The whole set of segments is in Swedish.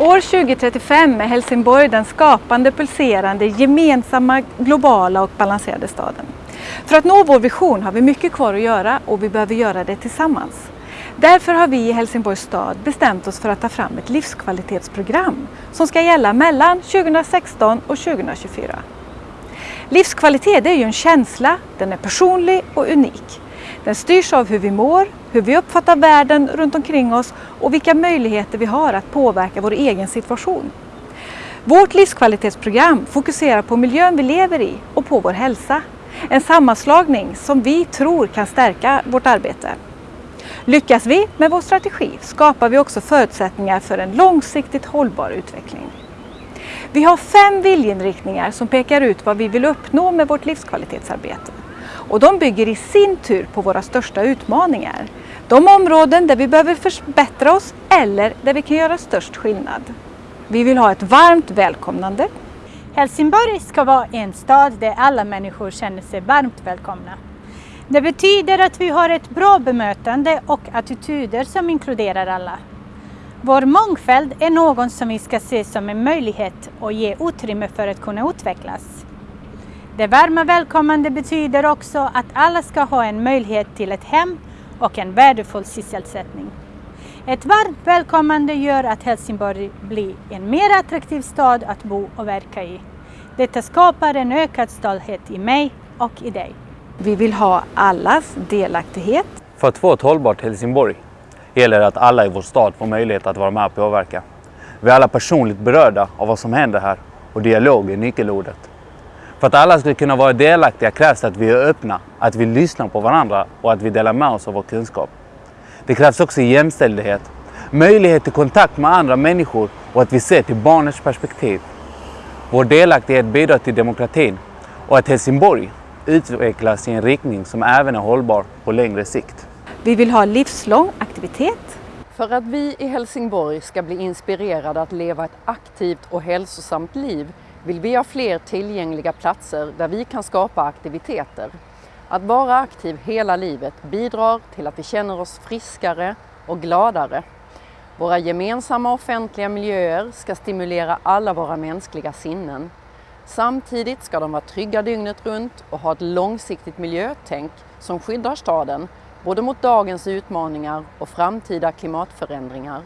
År 2035 är Helsingborg den skapande, pulserande, gemensamma, globala och balanserade staden. För att nå vår vision har vi mycket kvar att göra och vi behöver göra det tillsammans. Därför har vi i Helsingborgs stad bestämt oss för att ta fram ett livskvalitetsprogram som ska gälla mellan 2016 och 2024. Livskvalitet är ju en känsla, den är personlig och unik. Den styrs av hur vi mår, hur vi uppfattar världen runt omkring oss och vilka möjligheter vi har att påverka vår egen situation. Vårt livskvalitetsprogram fokuserar på miljön vi lever i och på vår hälsa. En sammanslagning som vi tror kan stärka vårt arbete. Lyckas vi med vår strategi skapar vi också förutsättningar för en långsiktigt hållbar utveckling. Vi har fem viljeinriktningar som pekar ut vad vi vill uppnå med vårt livskvalitetsarbete. Och de bygger i sin tur på våra största utmaningar. De områden där vi behöver förbättra oss eller där vi kan göra störst skillnad. Vi vill ha ett varmt välkomnande. Helsingborg ska vara en stad där alla människor känner sig varmt välkomna. Det betyder att vi har ett bra bemötande och attityder som inkluderar alla. Vår mångfald är något som vi ska se som en möjlighet och ge utrymme för att kunna utvecklas. Det varma välkommande betyder också att alla ska ha en möjlighet till ett hem och en värdefull sysselsättning. Ett varmt välkommande gör att Helsingborg blir en mer attraktiv stad att bo och verka i. Detta skapar en ökad stolthet i mig och i dig. Vi vill ha allas delaktighet. För att få ett hållbart Helsingborg gäller det att alla i vår stad får möjlighet att vara med och påverka. Vi är alla personligt berörda av vad som händer här och dialog är nyckelordet. För att alla ska kunna vara delaktiga krävs det att vi är öppna, att vi lyssnar på varandra och att vi delar med oss av vår kunskap. Det krävs också jämställdhet, möjlighet till kontakt med andra människor och att vi ser till barnets perspektiv. Vår delaktighet bidrar till demokratin och att Helsingborg utvecklas i en riktning som även är hållbar på längre sikt. Vi vill ha livslång aktivitet. För att vi i Helsingborg ska bli inspirerade att leva ett aktivt och hälsosamt liv vill vi ha fler tillgängliga platser där vi kan skapa aktiviteter. Att vara aktiv hela livet bidrar till att vi känner oss friskare och gladare. Våra gemensamma offentliga miljöer ska stimulera alla våra mänskliga sinnen. Samtidigt ska de vara trygga dygnet runt och ha ett långsiktigt miljötänk som skyddar staden både mot dagens utmaningar och framtida klimatförändringar.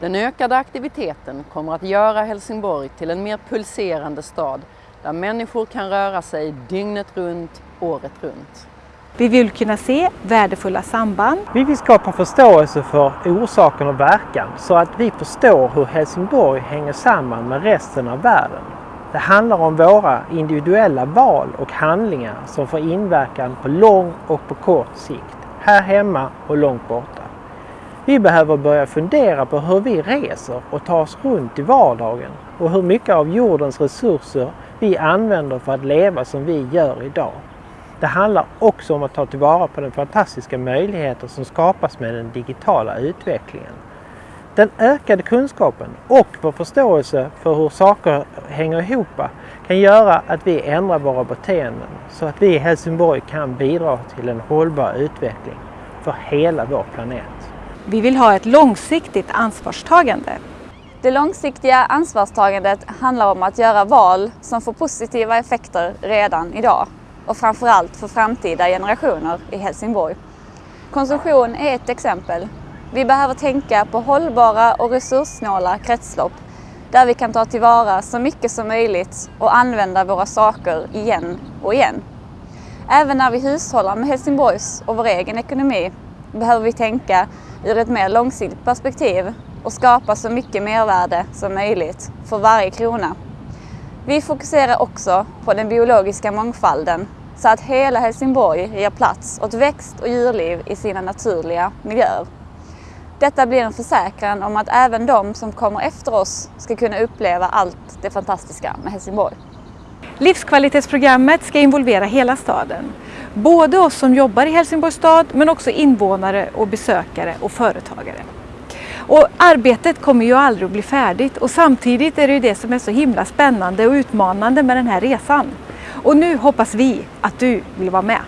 Den ökade aktiviteten kommer att göra Helsingborg till en mer pulserande stad där människor kan röra sig dygnet runt, året runt. Vi vill kunna se värdefulla samband. Vi vill skapa förståelse för orsaken och verkan så att vi förstår hur Helsingborg hänger samman med resten av världen. Det handlar om våra individuella val och handlingar som får inverkan på lång och på kort sikt, här hemma och långt borta. Vi behöver börja fundera på hur vi reser och tar oss runt i vardagen och hur mycket av jordens resurser vi använder för att leva som vi gör idag. Det handlar också om att ta tillvara på de fantastiska möjligheter som skapas med den digitala utvecklingen. Den ökade kunskapen och vår förståelse för hur saker hänger ihop kan göra att vi ändrar våra beteenden så att vi i Helsingborg kan bidra till en hållbar utveckling för hela vår planet. Vi vill ha ett långsiktigt ansvarstagande. Det långsiktiga ansvarstagandet handlar om att göra val som får positiva effekter redan idag och framförallt för framtida generationer i Helsingborg. Konsumtion är ett exempel. Vi behöver tänka på hållbara och resurssnåla kretslopp där vi kan ta tillvara så mycket som möjligt och använda våra saker igen och igen. Även när vi hushållar med Helsingborgs och vår egen ekonomi behöver vi tänka ur ett mer långsiktigt perspektiv och skapa så mycket mervärde som möjligt för varje krona. Vi fokuserar också på den biologiska mångfalden så att hela Helsingborg ger plats åt växt och djurliv i sina naturliga miljöer. Detta blir en försäkran om att även de som kommer efter oss ska kunna uppleva allt det fantastiska med Helsingborg. Livskvalitetsprogrammet ska involvera hela staden. Både oss som jobbar i Helsingborgs stad men också invånare och besökare och företagare. Och arbetet kommer ju aldrig att bli färdigt och samtidigt är det ju det som är så himla spännande och utmanande med den här resan. Och nu hoppas vi att du vill vara med.